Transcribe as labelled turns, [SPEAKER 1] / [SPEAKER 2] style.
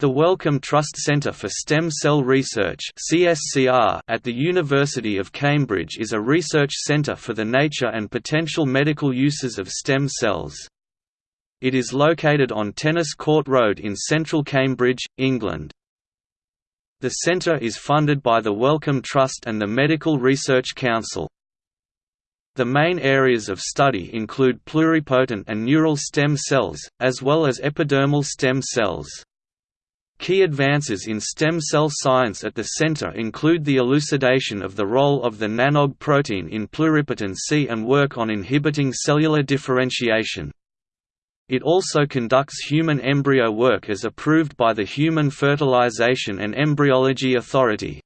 [SPEAKER 1] The Wellcome Trust Centre for Stem Cell Research at the University of Cambridge is a research centre for the nature and potential medical uses of stem cells. It is located on Tennis Court Road in central Cambridge, England. The centre is funded by the Wellcome Trust and the Medical Research Council. The main areas of study include pluripotent and neural stem cells, as well as epidermal stem cells. Key advances in stem cell science at the center include the elucidation of the role of the nanog protein in pluripotency and work on inhibiting cellular differentiation. It also conducts human embryo work as approved by the Human Fertilization and Embryology Authority.